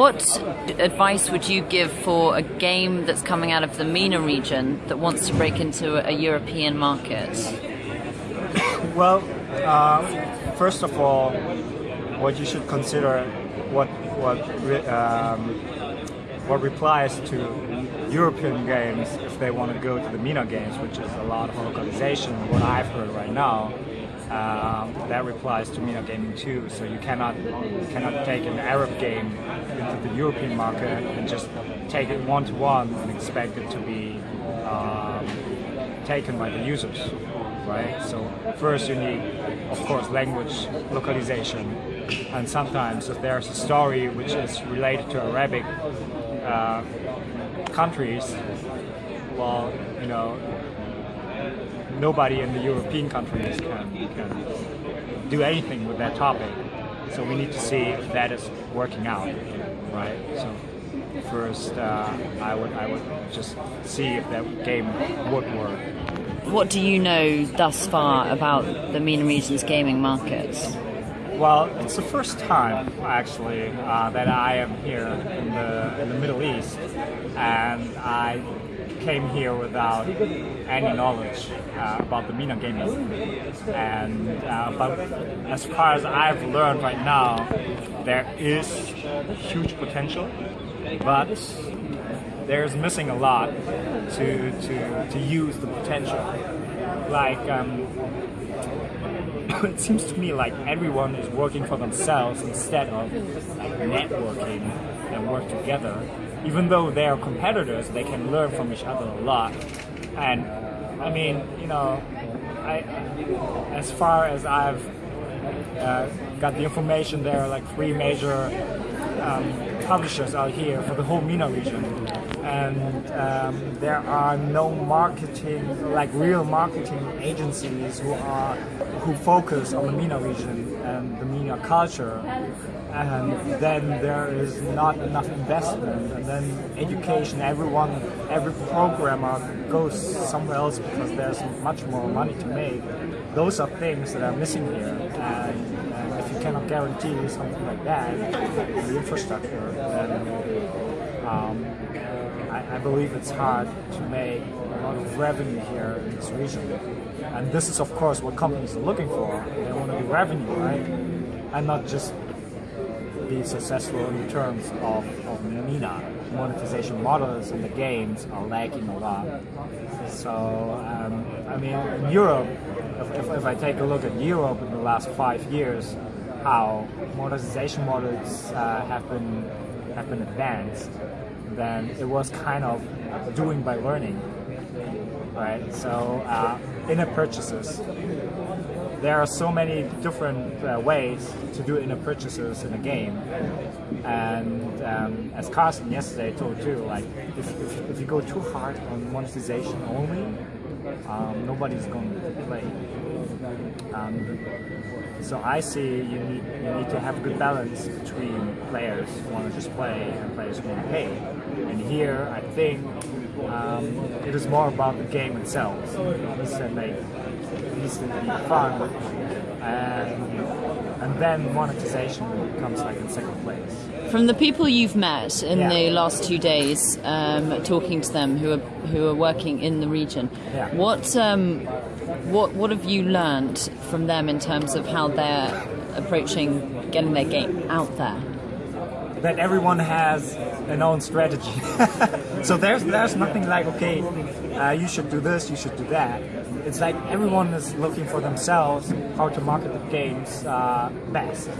What advice would you give for a game that's coming out of the MENA region that wants to break into a European market? Well, uh, first of all, what you should consider what what um, what replies to European games if they want to go to the MENA games, which is a lot of localization. What I've heard right now, uh, that applies to MENA gaming too. So you cannot you cannot take an Arab game into the European market and just take it one to one and expect it to be um, taken by the users, right? So first you need, of course, language localization, and sometimes if there's a story which is related to Arabic uh, countries, well, you know, nobody in the European countries can, can do anything with that topic. So we need to see if that is working out, right? So first, uh, I would I would just see if that game would work. What do you know thus far about the MENA region's gaming markets? Well, it's the first time actually uh, that I am here in the in the Middle East, and I came here without any knowledge uh, about the MENA gaming. And uh, but as far as I've learned right now, there is huge potential, but there's missing a lot to to to use the potential. Like. Um, it seems to me like everyone is working for themselves instead of like networking and work together. Even though they are competitors, they can learn from each other a lot. And I mean, you know, I, as far as I've uh, got the information, there are like three major um, publishers out here for the whole MENA region and um, there are no marketing, like real marketing agencies who are who focus on the MENA region and the MENA culture, and then there is not enough investment, and then education, everyone, every programmer goes somewhere else because there's much more money to make. Those are things that are missing here, and, if you cannot guarantee something like that, the infrastructure, then um, I, I, believe it's hard to make a lot of revenue here in this region. And this is of course what companies are looking for. They want to be revenue, right? And not just be successful in terms of, of MENA. Monetization models in the games are lacking a lot. So, um, I mean, in Europe, if, if, if I take a look at Europe in the last five years, how monetization models uh, have been have been advanced then it was kind of doing by learning, right? So uh, in-app purchases, there are so many different uh, ways to do in-app purchases in a game, and um, as Carsten yesterday told you, like if, if, if you go too hard on monetization only, um, nobody's going to play. Um, so I see you need you need to have a good balance between players who want to just play and players who want to pay. And here, I think um, it is more about the game itself. It needs to make it needs to be fun, and and then monetization comes like in second place. From the people you've met in yeah. the last two days, um, talking to them who are who are working in the region, yeah. what um, what what have you learned from them in terms of how they're approaching getting their game out there? That everyone has an own strategy. so there's there's nothing like okay, uh, you should do this, you should do that. It's like everyone is looking for themselves how to market the games uh, best.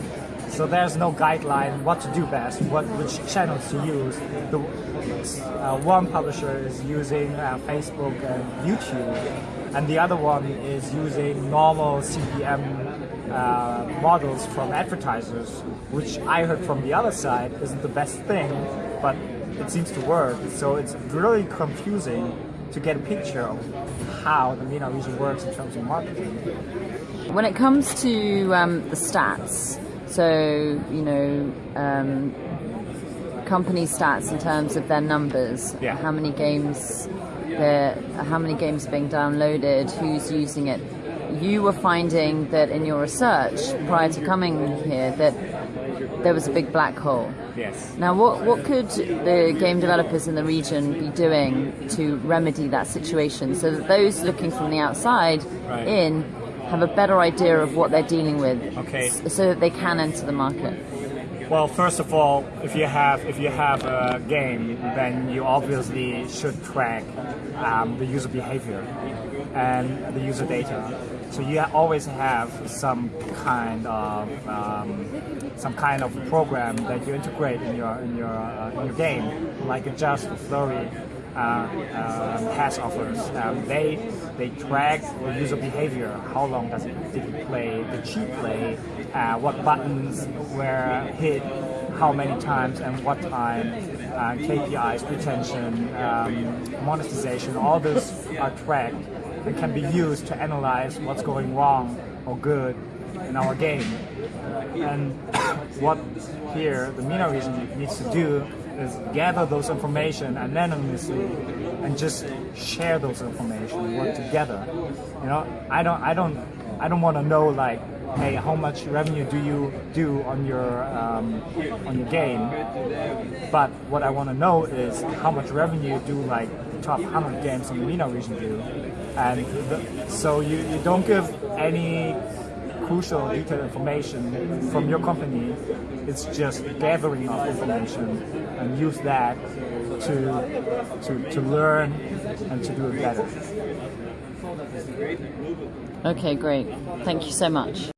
So there's no guideline what to do best, what which channels to use. The, uh, one publisher is using uh, Facebook and YouTube, and the other one is using normal CPM uh, models from advertisers, which I heard from the other side isn't the best thing, but it seems to work. So it's really confusing to get a picture of how the MENA region works in terms of marketing. When it comes to um, the stats, so you know, um, company stats in terms of their numbers, yeah. how many games, how many games are being downloaded, who's using it. You were finding that in your research prior to coming here that there was a big black hole. Yes. Now, what, what could the game developers in the region be doing to remedy that situation so that those looking from the outside Right. in have a better idea of what they're dealing with Okay. so that they can enter the market? Well, first of all, if you have if you have a game, then you obviously should track um, the user behavior and the user data. So you always have some kind of um, some kind of program that you integrate in your in your uh, in your game, like Just Flurry. Uh, pass offers. Um, they they track the user behavior. How long does it did it play? The cheat play? Uh, what buttons were hit? How many times and what time? Uh, KPIs, retention, um, monetization. All those are tracked and can be used to analyze what's going wrong or good in our game. And what here the MENA region needs to do is gather those information anonymously and just share those information, work together. You know, I don't, I don't, I don't want to know like, hey, how much revenue do you do on your um, on your game? But what I want to know is how much revenue do like top 100 games in the MENA region view. and the, so you, you don't give any crucial detailed information from your company. It's just gathering of information and use that to, to, to learn and to do it better. Okay, great. Thank you so much.